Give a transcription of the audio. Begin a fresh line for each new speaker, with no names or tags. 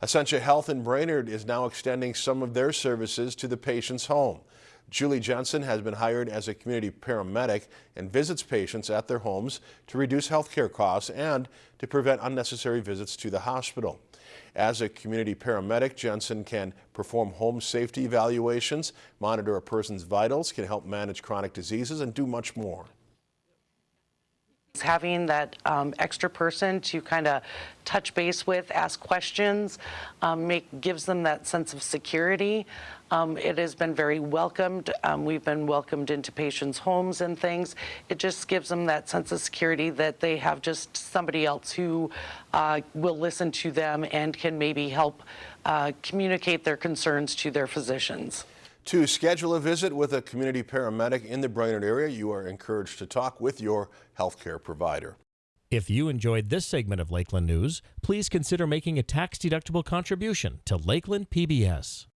Essentia Health in Brainerd is now extending some of their services to the patient's home. Julie Jensen has been hired as a community paramedic and visits patients at their homes to reduce healthcare costs and to prevent unnecessary visits to the hospital. As a community paramedic, Jensen can perform home safety evaluations, monitor a person's vitals, can help manage chronic diseases, and do much more.
Having that um, extra person to kind of touch base with, ask questions, um, make gives them that sense of security. Um, it has been very welcomed. Um, we've been welcomed into patients' homes and things. It just gives them that sense of security that they have just somebody else who uh, will listen to them and can maybe help uh, communicate their concerns to their physicians.
To schedule a visit with a community paramedic in the Brainerd area, you are encouraged to talk with your healthcare provider.
If you enjoyed this segment of Lakeland News, please consider making a tax-deductible contribution to Lakeland PBS.